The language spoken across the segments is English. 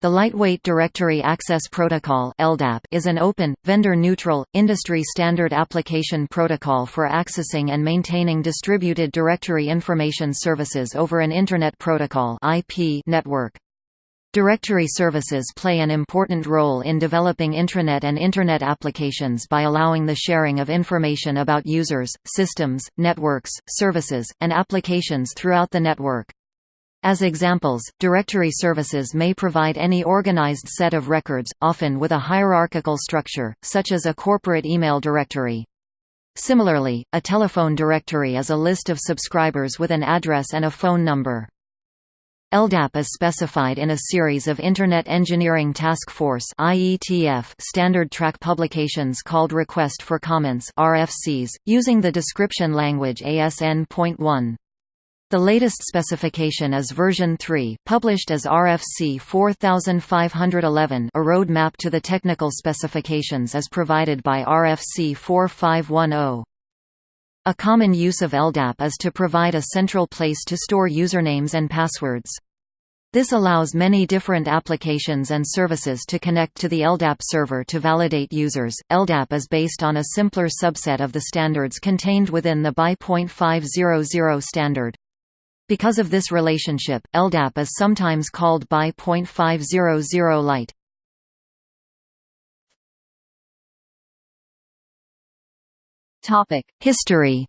The Lightweight Directory Access Protocol is an open, vendor-neutral, industry-standard application protocol for accessing and maintaining distributed directory information services over an Internet Protocol network. Directory services play an important role in developing intranet and Internet applications by allowing the sharing of information about users, systems, networks, services, and applications throughout the network. As examples, directory services may provide any organized set of records, often with a hierarchical structure, such as a corporate email directory. Similarly, a telephone directory is a list of subscribers with an address and a phone number. LDAP is specified in a series of Internet Engineering Task Force standard track publications called Request for Comments RFCs, using the description language ASN.1. The latest specification is version 3, published as RFC 4511 a roadmap to the technical specifications is provided by RFC 4510. A common use of LDAP is to provide a central place to store usernames and passwords. This allows many different applications and services to connect to the LDAP server to validate users. LDAP is based on a simpler subset of the standards contained within the BY.500 standard. Because of this relationship, LDAP is sometimes called BY.500 Lite. History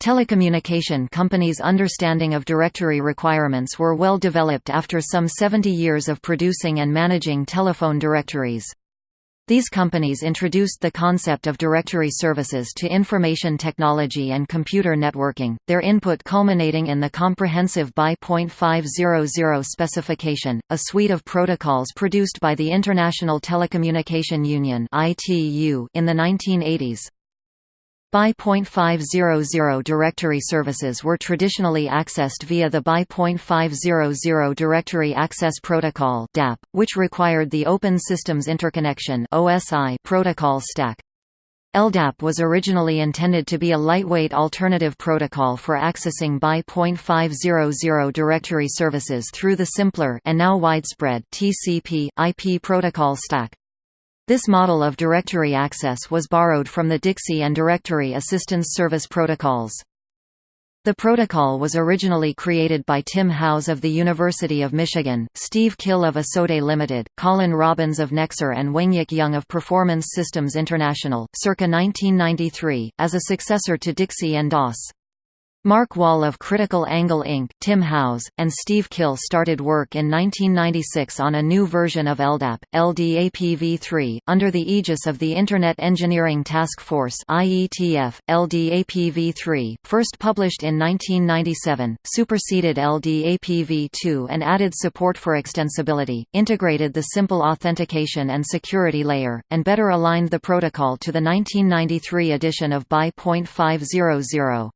Telecommunication companies' understanding of directory requirements were well developed after some 70 years of producing and managing telephone directories. These companies introduced the concept of directory services to information technology and computer networking, their input culminating in the comprehensive BY.500 specification, a suite of protocols produced by the International Telecommunication Union in the 1980s. BY.500 directory services were traditionally accessed via the BY.500 Directory Access Protocol which required the Open Systems Interconnection (OSI) protocol stack. LDAP was originally intended to be a lightweight alternative protocol for accessing BY.500 directory services through the simpler and now widespread TCP IP protocol stack. This model of directory access was borrowed from the Dixie and Directory Assistance Service protocols. The protocol was originally created by Tim Howes of the University of Michigan, Steve Kille of ISODE Limited, Colin Robbins of Nexor and Wengyik Yeong of Performance Systems International, circa 1993, as a successor to Dixie and DAS. Mark Wahl of Critical Angle Inc., Tim Howes, and Steve Kille started work in 1996 on a new version of LDAP, LDAPv3, under the aegis of the Internet Engineering Task Force IETF. LDAPv3, first published in 1997, superseded LDAPv2 and added support for extensibility, integrated the simple authentication and security layer, and better aligned the protocol to the 1993 edition of BY.500.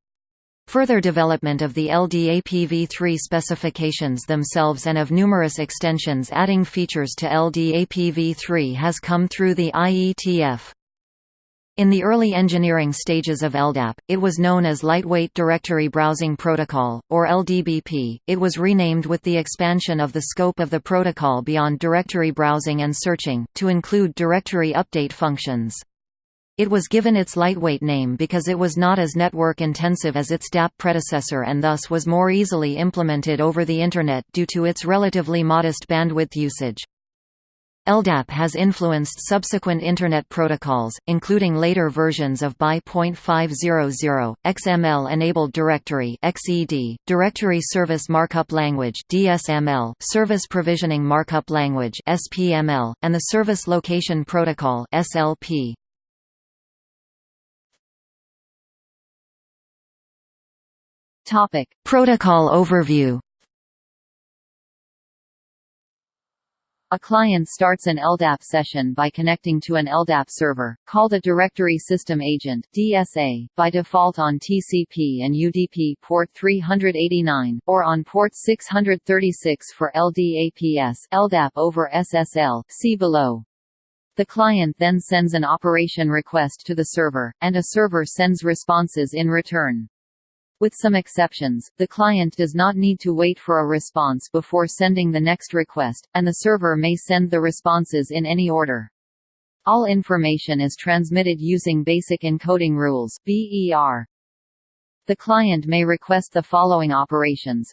Further development of the LDAPv3 specifications themselves and of numerous extensions adding features to LDAPv3 has come through the IETF. In the early engineering stages of LDAP, it was known as Lightweight Directory Browsing Protocol, or LDBP. It was renamed with the expansion of the scope of the protocol beyond directory browsing and searching, to include directory update functions. It was given its lightweight name because it was not as network-intensive as its DAP predecessor and thus was more easily implemented over the Internet due to its relatively modest bandwidth usage. LDAP has influenced subsequent Internet protocols, including later versions of BY.500, XML-enabled directory (XED), Directory Service Markup Language (DSML), Service Provisioning Markup Language (SPML), and the Service Location Protocol (SLP). Topic: Protocol overview. A client starts an LDAP session by connecting to an LDAP server, called a Directory System Agent (DSA), by default on TCP and UDP port 389, or on port 636 for LDAPS (LDAP over SSL). See below. The client then sends an operation request to the server, and a server sends responses in return. With some exceptions, the client does not need to wait for a response before sending the next request, and the server may send the responses in any order. All information is transmitted using Basic Encoding Rules (BER). The client may request the following operations.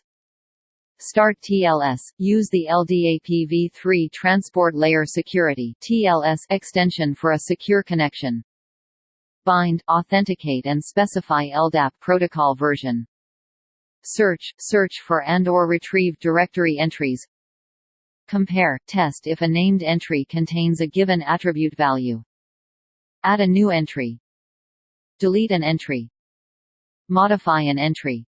Start TLS – Use the LDAP-v3 Transport Layer Security TLS extension for a secure connection. Bind – Authenticate and specify LDAP protocol version. Search – Search for and or retrieve directory entries Compare, test if a named entry contains a given attribute value. Add a new entry. Delete an entry. Modify an entry.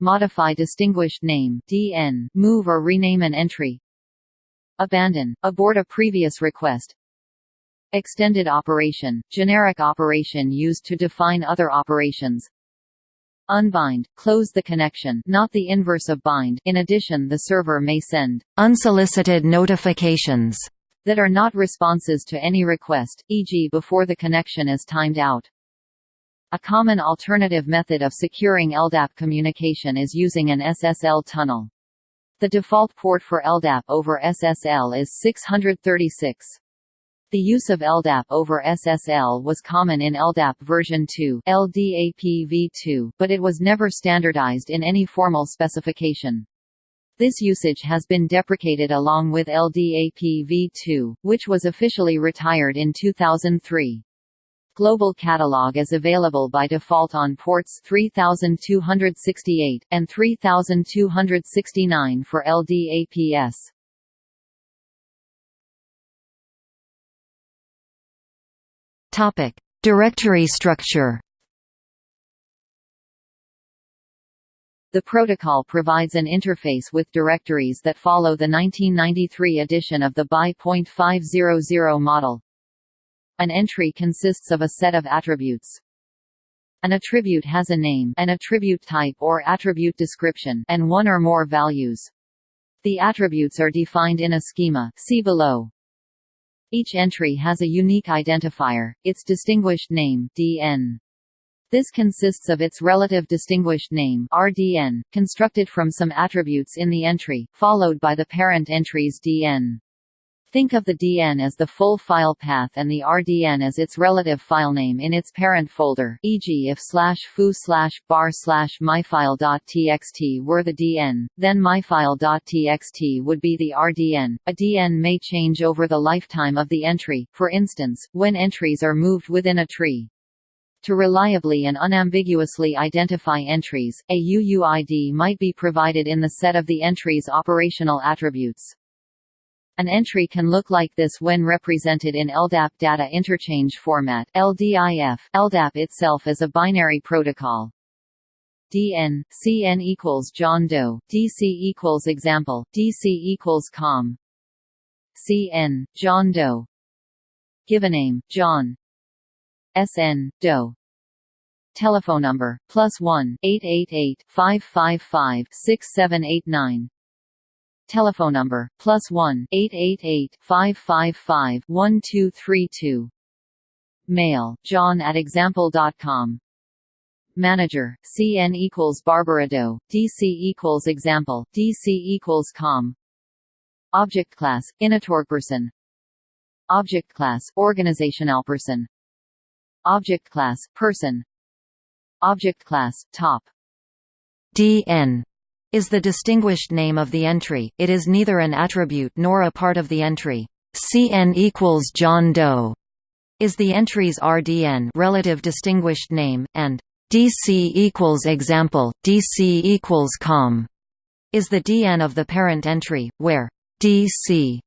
Modify distinguished name DN, move or rename an entry. Abandon, abort a previous request. Extended operation, generic operation used to define other operations. Unbind, close the connection not the inverse of bind in addition the server may send unsolicited notifications that are not responses to any request, e.g. before the connection is timed out. A common alternative method of securing LDAP communication is using an SSL tunnel. The default port for LDAP over SSL is 636. The use of LDAP over SSL was common in LDAP version 2 LDAP v2, but it was never standardized in any formal specification. This usage has been deprecated along with LDAP v2, which was officially retired in 2003. Global Catalog is available by default on ports 3268, and 3269 for LDAPS. Topic: Directory structure. The protocol provides an interface with directories that follow the 1993 edition of the BY.500 model. An entry consists of a set of attributes. An attribute has a name, an attribute type or attribute description, and one or more values. The attributes are defined in a schema see below. Each entry has a unique identifier, its distinguished name DN. This consists of its relative distinguished name RDN, constructed from some attributes in the entry, followed by the parent entry's DN. Think of the DN as the full file path and the RDN as its relative filename in its parent folder e.g. if slash foo slash bar slash myfile.txt were the DN, then myfile.txt would be the RDN. A DN may change over the lifetime of the entry, for instance, when entries are moved within a tree. To reliably and unambiguously identify entries, a UUID might be provided in the set of the entry's operational attributes. An entry can look like this when represented in LDAP data interchange format LDIF. LDAP itself is a binary protocol. DN, CN equals John Doe, DC equals example, DC equals com. CN, John Doe. Givename, John. SN, Doe. Telephone number, plus 1, 888 555 6789 Telephone number, plus 1 888 555 1232 Mail, john at example.com Manager, CN equals Barbara Doe, DC equals example, DC equals com. Object class, person. Object class, person. Object class, person. Object class, top. DN is the distinguished name of the entry, it is neither an attribute nor a part of the entry. CN equals John Doe is the entry's RDN relative distinguished name, and DC equals example, DC equals com is the DN of the parent entry, where DC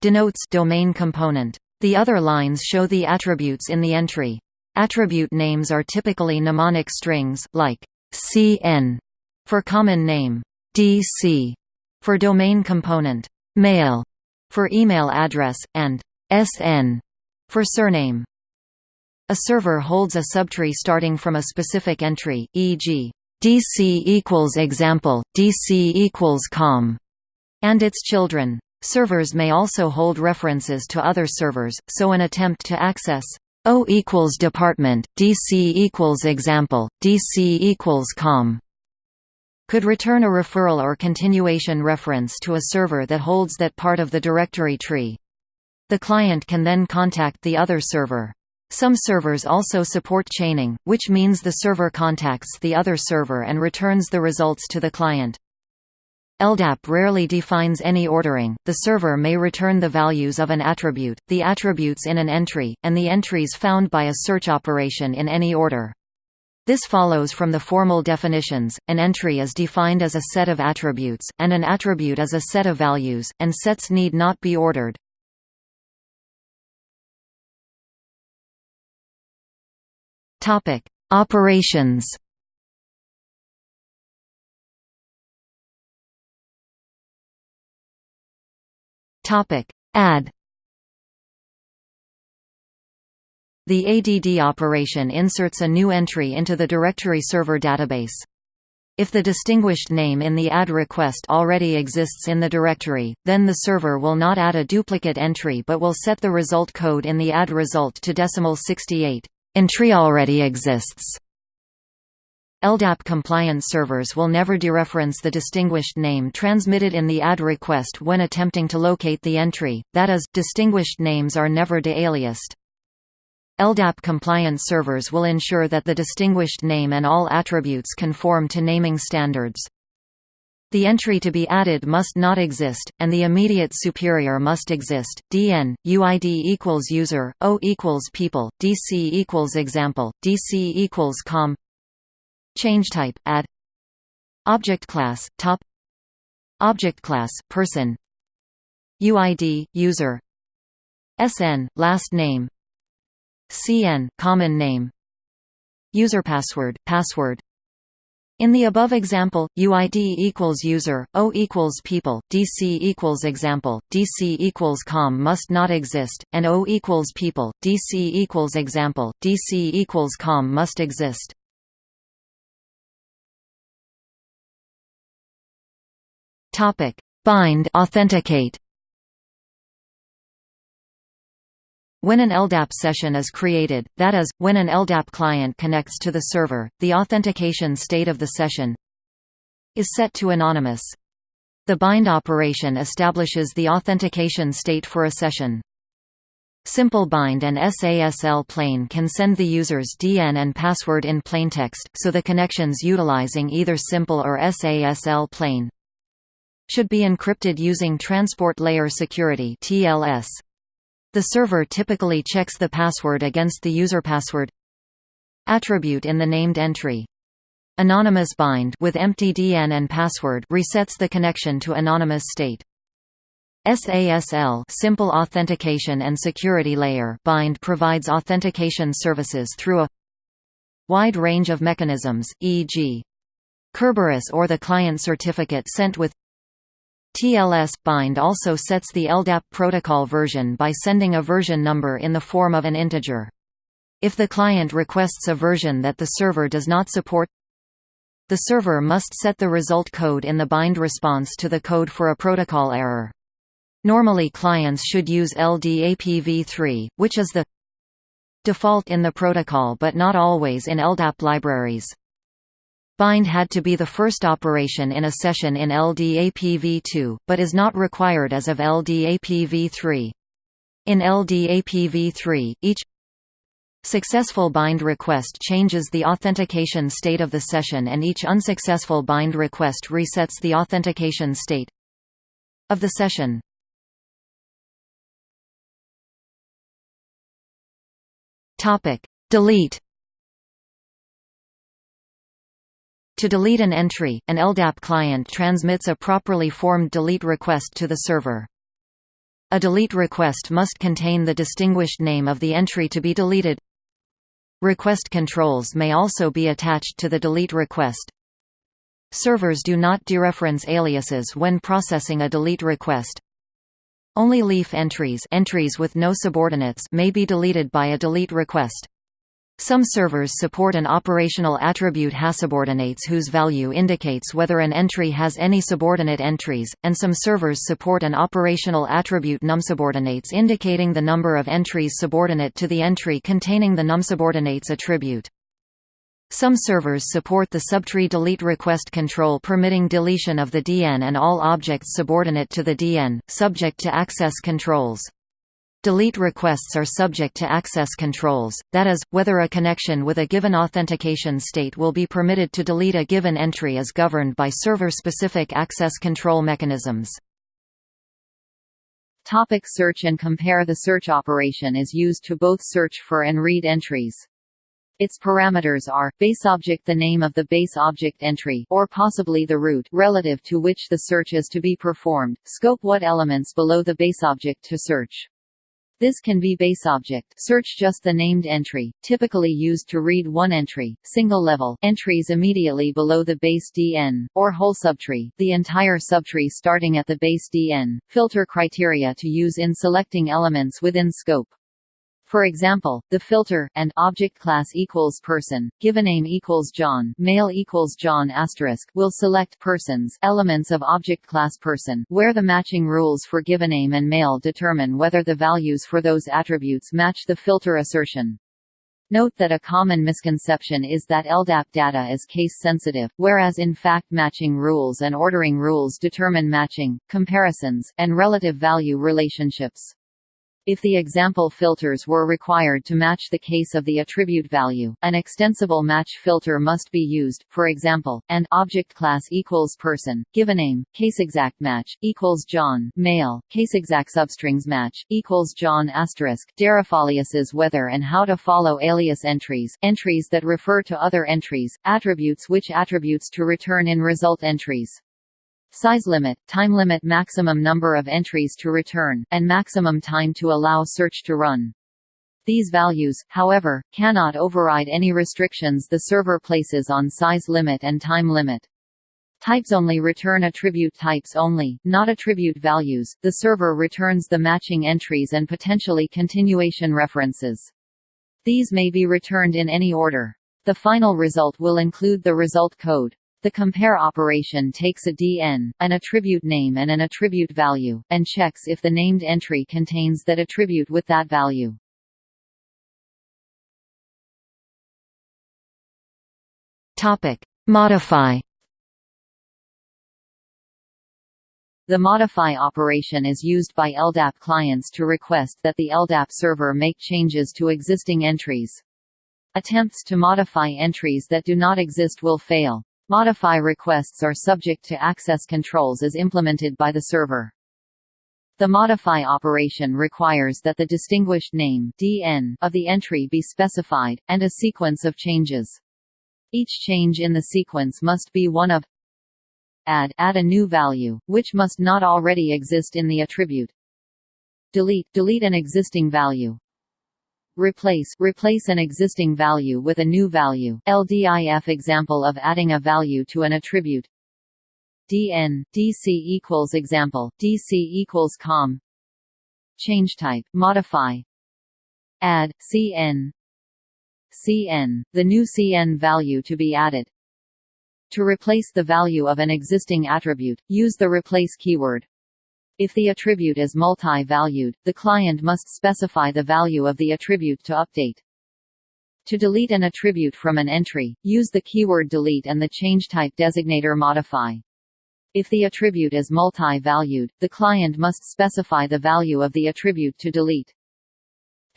denotes domain component. The other lines show the attributes in the entry. Attribute names are typically mnemonic strings, like CN for common name, DC for domain component, mail for email address, and SN for surname. A server holds a subtree starting from a specific entry, e.g., DC equals example, DC equals com, and its children. Servers may also hold references to other servers, so an attempt to access O equals department, DC equals example, DC equals com could return a referral or continuation reference to a server that holds that part of the directory tree. The client can then contact the other server. Some servers also support chaining, which means the server contacts the other server and returns the results to the client. LDAP rarely defines any ordering, the server may return the values of an attribute, the attributes in an entry, and the entries found by a search operation in any order. This follows from the formal definitions, an entry is defined as a set of attributes, and an attribute is a set of values, and sets need not be ordered. Operations Add The ADD operation inserts a new entry into the directory server database. If the distinguished name in the add request already exists in the directory, then the server will not add a duplicate entry but will set the result code in the add result to decimal 68. Entry already exists. LDAP compliant servers will never dereference the distinguished name transmitted in the add request when attempting to locate the entry, that is, distinguished names are never de-aliased. LDAP-compliant servers will ensure that the distinguished name and all attributes conform to naming standards. The entry to be added must not exist, and the immediate superior must exist. dn uid equals user, o equals people, dc equals example, dc equals com. Change type add. Object class top. Object class person. UID user. SN last name CN common name. User password password. In the above example, UID equals user, O equals people, DC equals example, DC equals com must not exist, and O equals people, DC equals example, DC equals com must exist. Topic: Bind authenticate When an LDAP session is created, that is, when an LDAP client connects to the server, the authentication state of the session is set to anonymous. The bind operation establishes the authentication state for a session. Simple bind and SASL plain can send the user's DN and password in plaintext, so the connections utilizing either simple or SASL plain should be encrypted using Transport Layer Security (TLS). The server typically checks the password against the user password attribute in the named entry. Anonymous bind with empty DN and password resets the connection to anonymous state. SASL simple authentication and security layer bind provides authentication services through a wide range of mechanisms, e.g. Kerberos or the client certificate sent with TLS bind also sets the LDAP protocol version by sending a version number in the form of an integer. If the client requests a version that the server does not support, the server must set the result code in the bind response to the code for a protocol error. Normally clients should use LDAPv3, which is the default in the protocol but not always in LDAP libraries. Bind had to be the first operation in a session in LDAPv2, but is not required as of LDAPv3. In LDAPv3, each successful bind request changes the authentication state of the session and each unsuccessful bind request resets the authentication state of the session. Delete To delete an entry, an LDAP client transmits a properly formed delete request to the server. A delete request must contain the distinguished name of the entry to be deleted. Request controls may also be attached to the delete request. Servers do not dereference aliases when processing a delete request. Only leaf entries, entries with no subordinates may be deleted by a delete request. Some servers support an operational attribute hasSubordinates whose value indicates whether an entry has any subordinate entries, and some servers support an operational attribute NumSubordinates indicating the number of entries subordinate to the entry containing the NumSubordinates attribute. Some servers support the subtree delete request control permitting deletion of the DN and all objects subordinate to the DN, subject to access controls. Delete requests are subject to access controls, that is, whether a connection with a given authentication state will be permitted to delete a given entry is governed by server-specific access control mechanisms. Topic search and compare The search operation is used to both search for and read entries. Its parameters are, base object the name of the base object entry or possibly the root relative to which the search is to be performed, scope what elements below the base object to search. This can be base object search just the named entry, typically used to read one entry, single level entries immediately below the base DN, or whole subtree the entire subtree starting at the base DN, filter criteria to use in selecting elements within scope. For example, the filter and object class equals person, given name equals John, mail equals John asterisk will select persons, elements of object class person, where the matching rules for given name and mail determine whether the values for those attributes match the filter assertion. Note that a common misconception is that LDAP data is case-sensitive, whereas in fact matching rules and ordering rules determine matching, comparisons, and relative value relationships. If the example filters were required to match the case of the attribute value, an extensible match filter must be used, for example, and object class equals person, given name case exact match, equals John, mail, case exact substrings match, equals John asterisk, derefAliases whether and how to follow alias entries, entries that refer to other entries, attributes which attributes to return in result entries size limit, time limit maximum number of entries to return, and maximum time to allow search to run. These values, however, cannot override any restrictions the server places on size limit and time limit. Types only return attribute types only, not attribute values. The server returns the matching entries and potentially continuation references. These may be returned in any order. The final result will include the result code. The compare operation takes a DN, an attribute name and an attribute value, and checks if the named entry contains that attribute with that value. Topic: Modify. The modify operation is used by LDAP clients to request that the LDAP server make changes to existing entries. Attempts to modify entries that do not exist will fail. Modify requests are subject to access controls as implemented by the server. The modify operation requires that the distinguished name DN of the entry be specified, and a sequence of changes. Each change in the sequence must be one of add add a new value, which must not already exist in the attribute. Delete delete an existing value. Replace replace an existing value with a new value. LDIF example of adding a value to an attribute. DN DC equals example DC equals com. Change type modify. Add CN CN the new CN value to be added. To replace the value of an existing attribute, use the replace keyword. If the attribute is multi-valued, the client must specify the value of the attribute to update. To delete an attribute from an entry, use the keyword delete and the change type designator modify. If the attribute is multi-valued, the client must specify the value of the attribute to delete.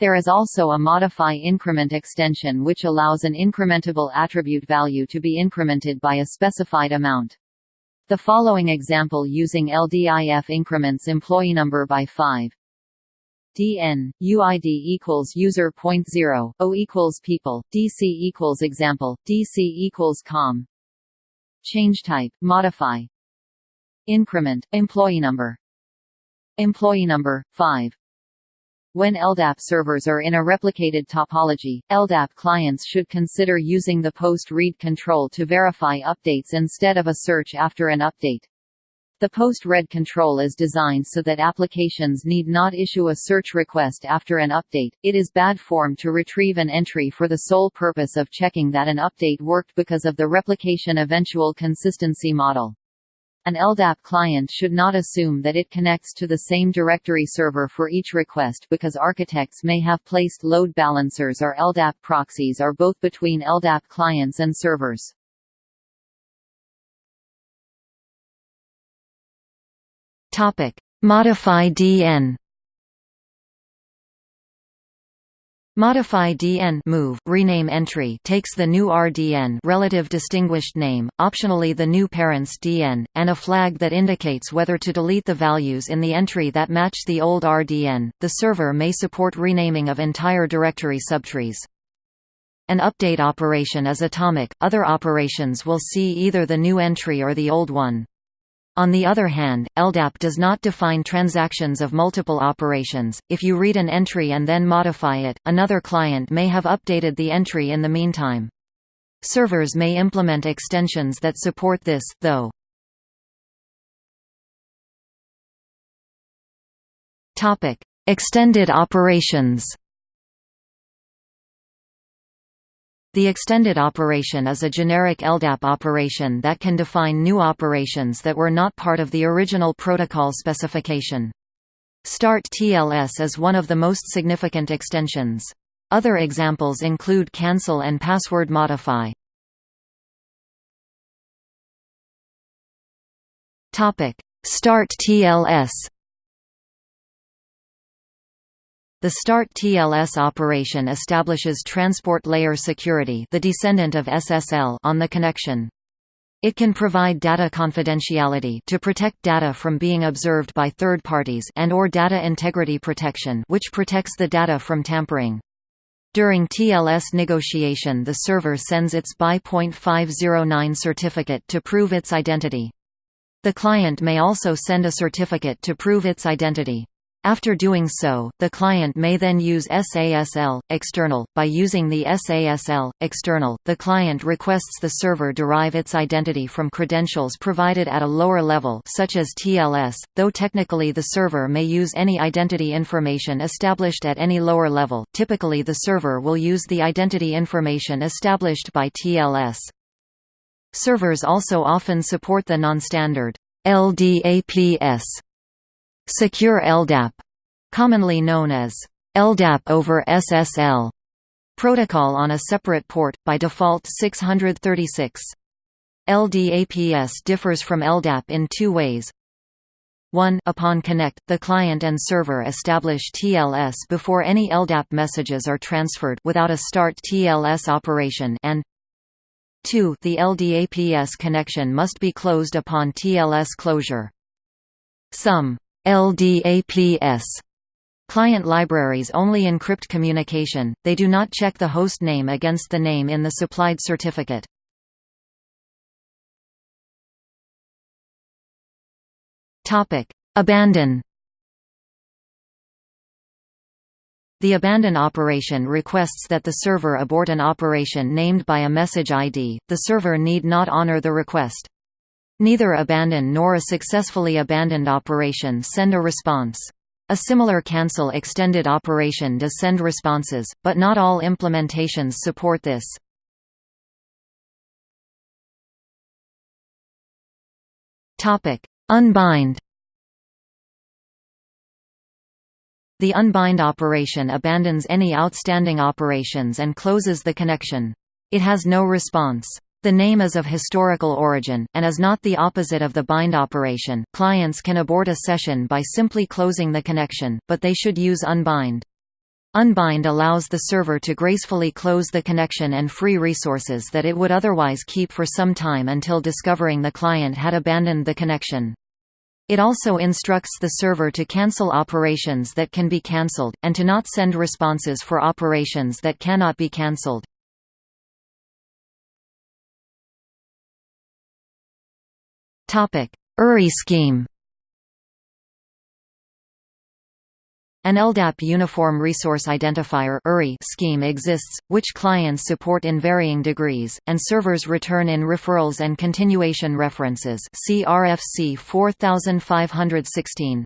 There is also a modify increment extension which allows an incrementable attribute value to be incremented by a specified amount. The following example using LDIF increments employee number by 5 dn uid equals user o equals people dc equals example dc equals com. Change type modify. Increment employee number. Employee number 5 when LDAP servers are in a replicated topology, LDAP clients should consider using the post-read control to verify updates instead of a search after an update. The post-read control is designed so that applications need not issue a search request after an update. It is bad form to retrieve an entry for the sole purpose of checking that an update worked because of the replication eventual consistency model. An LDAP client should not assume that it connects to the same directory server for each request because architects may have placed load balancers or LDAP proxies or both between LDAP clients and servers. Modify DN. Modify DN move rename entry takes the new RDN relative distinguished name, optionally the new parent's DN, and a flag that indicates whether to delete the values in the entry that match the old RDN. The server may support renaming of entire directory subtrees. An update operation is atomic, other operations will see either the new entry or the old one. On the other hand, LDAP does not define transactions of multiple operations. If you read an entry and then modify it, another client may have updated the entry in the meantime. Servers may implement extensions that support this, though. Topic: Extended operations. The extended operation is a generic LDAP operation that can define new operations that were not part of the original protocol specification. Start TLS is one of the most significant extensions. Other examples include cancel and password modify. Start TLS The START TLS operation establishes transport layer security the descendant of SSL on the connection. It can provide data confidentiality to protect data from being observed by third parties and or data integrity protection which protects the data from tampering. During TLS negotiation the server sends its BY.509 certificate to prove its identity. The client may also send a certificate to prove its identity. After doing so, the client may then use SASL external. By using the SASL external, the client requests the server derive its identity from credentials provided at a lower level such as TLS, though technically the server may use any identity information established at any lower level. Typically the server will use the identity information established by TLS. Servers also often support the non-standard LDAPS Secure LDAP, commonly known as LDAP over SSL protocol on a separate port, by default 636. LDAPS differs from LDAP in two ways. 1 Upon connect, the client and server establish TLS before any LDAP messages are transferred without a start TLS operation and 2 The LDAPS connection must be closed upon TLS closure. Some LDAPS Client libraries only encrypt communication, they do not check the host name against the name in the supplied certificate. Abandon The abandon operation requests that the server abort an operation named by a message ID, the server need not honor the request. Neither abandon nor a successfully abandoned operation send a response. A similar cancel extended operation does send responses, but not all implementations support this. Unbind The unbind operation abandons any outstanding operations and closes the connection. It has no response. The name is of historical origin, and is not the opposite of the bind operation. Clients can abort a session by simply closing the connection, but they should use unbind. Unbind allows the server to gracefully close the connection and free resources that it would otherwise keep for some time until discovering the client had abandoned the connection. It also instructs the server to cancel operations that can be cancelled, and to not send responses for operations that cannot be cancelled. URI scheme An LDAP Uniform Resource Identifier scheme exists, which clients support in varying degrees, and servers return in referrals and continuation references see RFC 4516.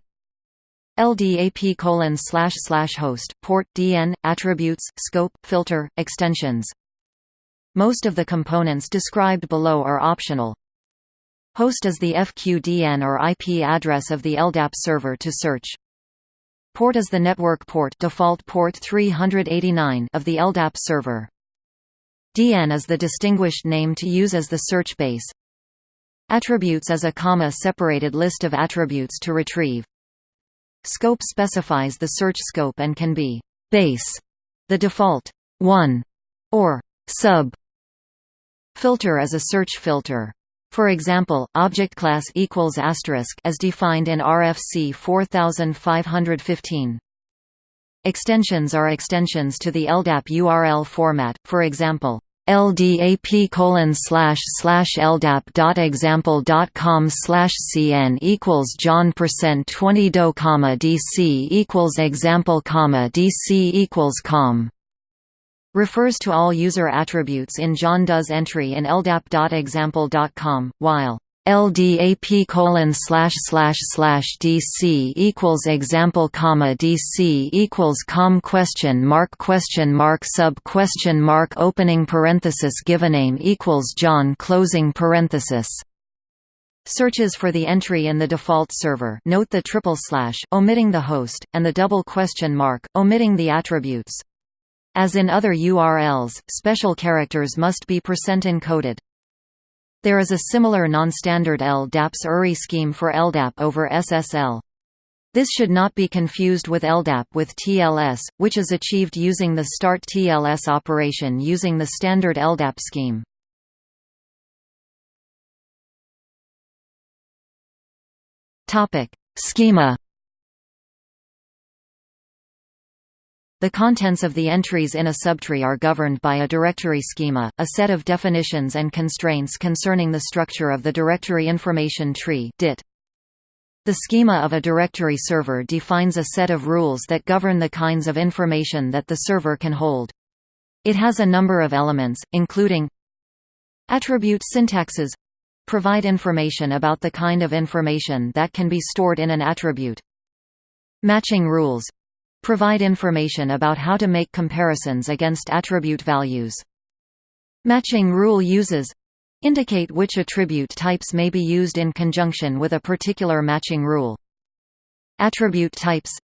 LDAP colon slash slash host, port, DN, attributes, scope, filter, extensions. Most of the components described below are optional. Host is the FQDN or IP address of the LDAP server to search. Port is the network port default port 389 of the LDAP server. DN is the distinguished name to use as the search base. Attributes is a comma-separated list of attributes to retrieve. Scope specifies the search scope and can be base, the default 1, or sub. Filter is a search filter. For example, object class equals asterisk as defined in RFC 4515. Extensions are extensions to the LDAP URL format, for example, ldap colon slash slash ldap dot example dot com slash cn equals john percent 20 do comma dc equals example comma dc equals com refers to all user attributes in John Does entry in ldap.example.com, while LDAP colon slash slash slash DC equals example comma DC equals com question mark question mark sub question mark opening parenthesis givename equals John closing parenthesis. Searches for the entry in the default server note the triple slash omitting the host, and the double question mark, omitting the attributes. As in other URLs, special characters must be percent encoded. There is a similar non-standard LDAPS URI scheme for LDAP over SSL. This should not be confused with LDAP with TLS, which is achieved using the start TLS operation using the standard LDAP scheme. Schema The contents of the entries in a subtree are governed by a directory schema, a set of definitions and constraints concerning the structure of the directory information tree DIT. The schema of a directory server defines a set of rules that govern the kinds of information that the server can hold. It has a number of elements, including Attribute syntaxes provide information about the kind of information that can be stored in an attribute. Matching rules Provide information about how to make comparisons against attribute values. Matching rule uses indicate which attribute types may be used in conjunction with a particular matching rule. Attribute types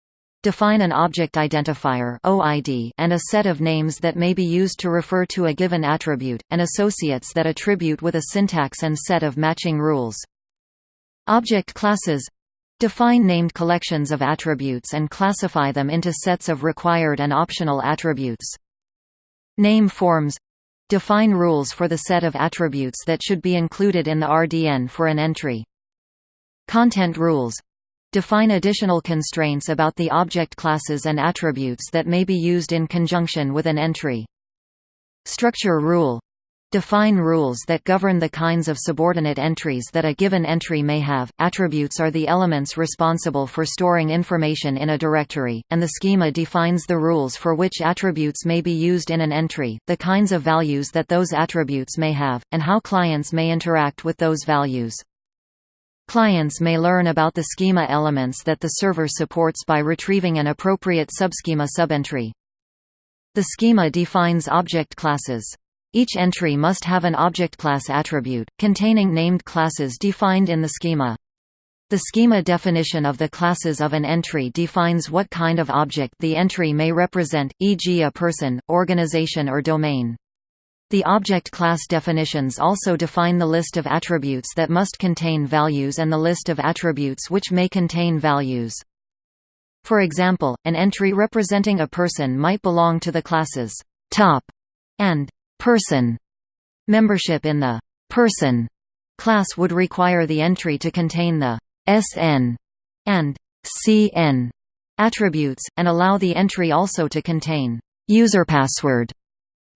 define an object identifier OID and a set of names that may be used to refer to a given attribute, and associates that attribute with a syntax and set of matching rules. Object classes Define named collections of attributes and classify them into sets of required and optional attributes. Name forms Define rules for the set of attributes that should be included in the RDN for an entry. Content rules Define additional constraints about the object classes and attributes that may be used in conjunction with an entry. Structure rule Define rules that govern the kinds of subordinate entries that a given entry may have. Attributes are the elements responsible for storing information in a directory, and the schema defines the rules for which attributes may be used in an entry, the kinds of values that those attributes may have, and how clients may interact with those values. Clients may learn about the schema elements that the server supports by retrieving an appropriate subschema subentry. The schema defines object classes. Each entry must have an object class attribute, containing named classes defined in the schema. The schema definition of the classes of an entry defines what kind of object the entry may represent, e.g. a person, organization or domain. The object class definitions also define the list of attributes that must contain values and the list of attributes which may contain values. For example, an entry representing a person might belong to the classes top and person membership in the person class would require the entry to contain the SN and CN attributes, and allow the entry also to contain user password,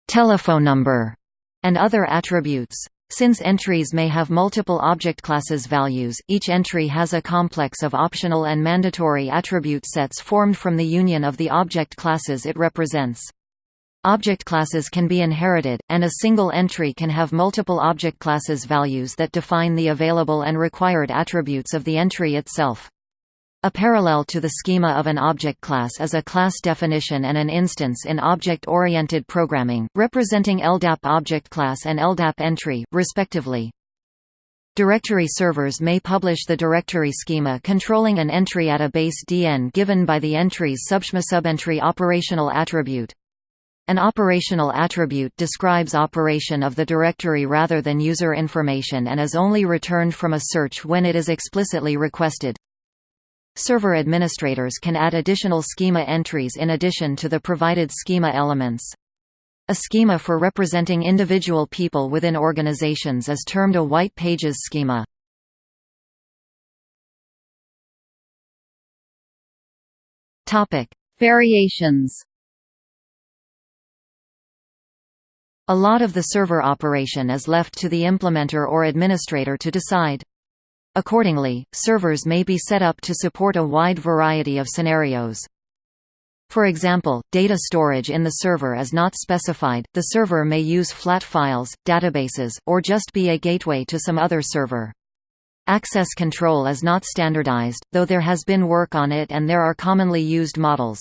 telephone number, and other attributes. Since entries may have multiple object classes values, each entry has a complex of optional and mandatory attribute sets formed from the union of the object classes it represents. Object classes can be inherited, and a single entry can have multiple object classes values that define the available and required attributes of the entry itself. A parallel to the schema of an object class is a class definition and an instance in object-oriented programming, representing LDAP object class and LDAP entry, respectively. Directory servers may publish the directory schema controlling an entry at a base DN given by the entry's subschema subentry operational attribute. An operational attribute describes operation of the directory rather than user information and is only returned from a search when it is explicitly requested. Server administrators can add additional schema entries in addition to the provided schema elements. A schema for representing individual people within organizations is termed a white pages schema. Variations. A lot of the server operation is left to the implementer or administrator to decide. Accordingly, servers may be set up to support a wide variety of scenarios. For example, data storage in the server is not specified, the server may use flat files, databases, or just be a gateway to some other server. Access control is not standardized, though there has been work on it and there are commonly used models.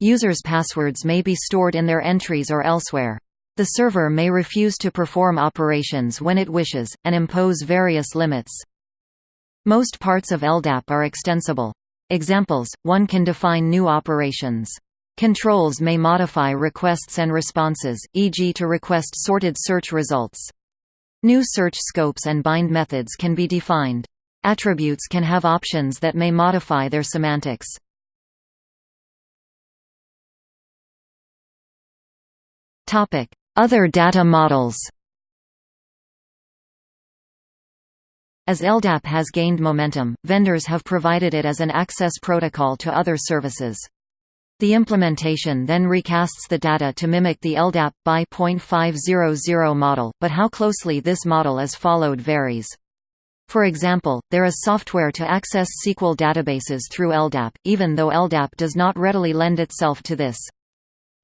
Users' passwords may be stored in their entries or elsewhere. The server may refuse to perform operations when it wishes, and impose various limits. Most parts of LDAP are extensible. Examples, one can define new operations. Controls may modify requests and responses, e.g. to request sorted search results. New search scopes and bind methods can be defined. Attributes can have options that may modify their semantics. Other data models As LDAP has gained momentum, vendors have provided it as an access protocol to other services. The implementation then recasts the data to mimic the LDAP X.500 model, but how closely this model is followed varies. For example, there is software to access SQL databases through LDAP, even though LDAP does not readily lend itself to this.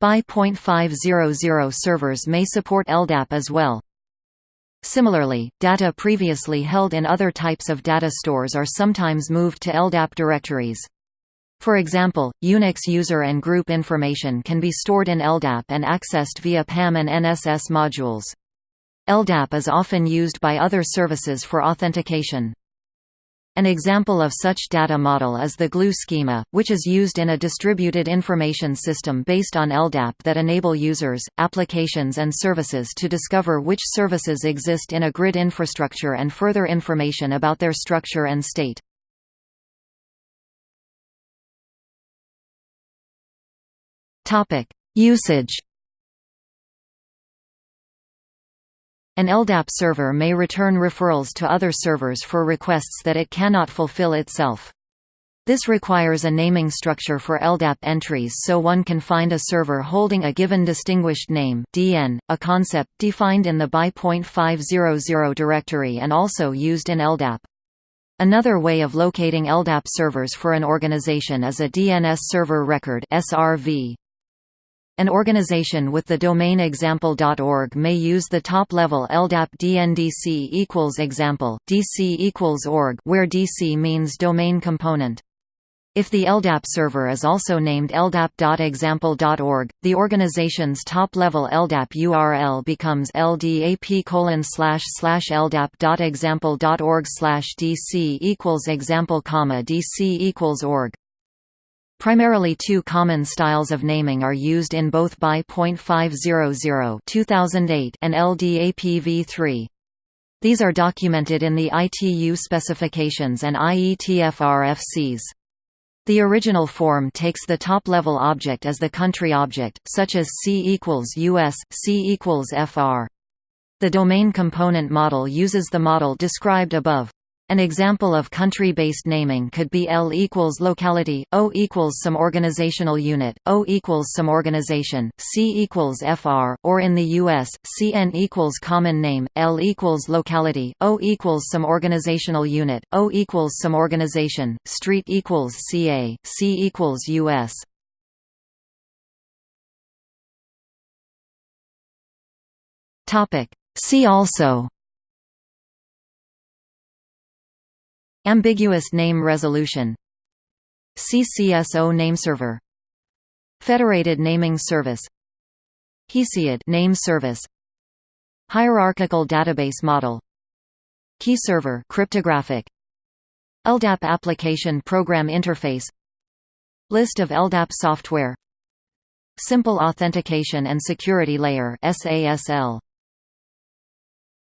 X.500 servers may support LDAP as well. Similarly, data previously held in other types of data stores are sometimes moved to LDAP directories. For example, Unix user and group information can be stored in LDAP and accessed via PAM and NSS modules. LDAP is often used by other services for authentication. An example of such data model is the GLUE schema, which is used in a distributed information system based on LDAP that enable users, applications and services to discover which services exist in a grid infrastructure and further information about their structure and state. Usage An LDAP server may return referrals to other servers for requests that it cannot fulfill itself. This requires a naming structure for LDAP entries so one can find a server holding a given distinguished name DN, a concept defined in the X.500 directory and also used in LDAP. Another way of locating LDAP servers for an organization is a DNS server record SRV. An organization with the domain example.org may use the top-level LDAP DNDC equals example, DC equals org where DC means domain component. If the LDAP server is also named ldap.example.org, the organization's top-level LDAP URL becomes ldap colon slash slash ldap.example.org slash dc equals example comma dc equals org. Primarily two common styles of naming are used in both X.500 2008 and LDAP-v3. These are documented in the ITU specifications and IETF-RFCs. The original form takes the top-level object as the country object, such as C equals US, C equals FR. The domain component model uses the model described above. An example of country-based naming could be L equals locality, O equals some organizational unit, O equals some organization, C equals FR, or in the US, CN equals common name, L equals locality, O equals some organizational unit, O equals some organization, street equals CA, C equals US. See also Ambiguous name resolution. CCSO nameserver Federated naming service. Hesiod name service. Hierarchical database model. Key server cryptographic. LDAP application program interface. List of LDAP software. Simple authentication and security layer SASL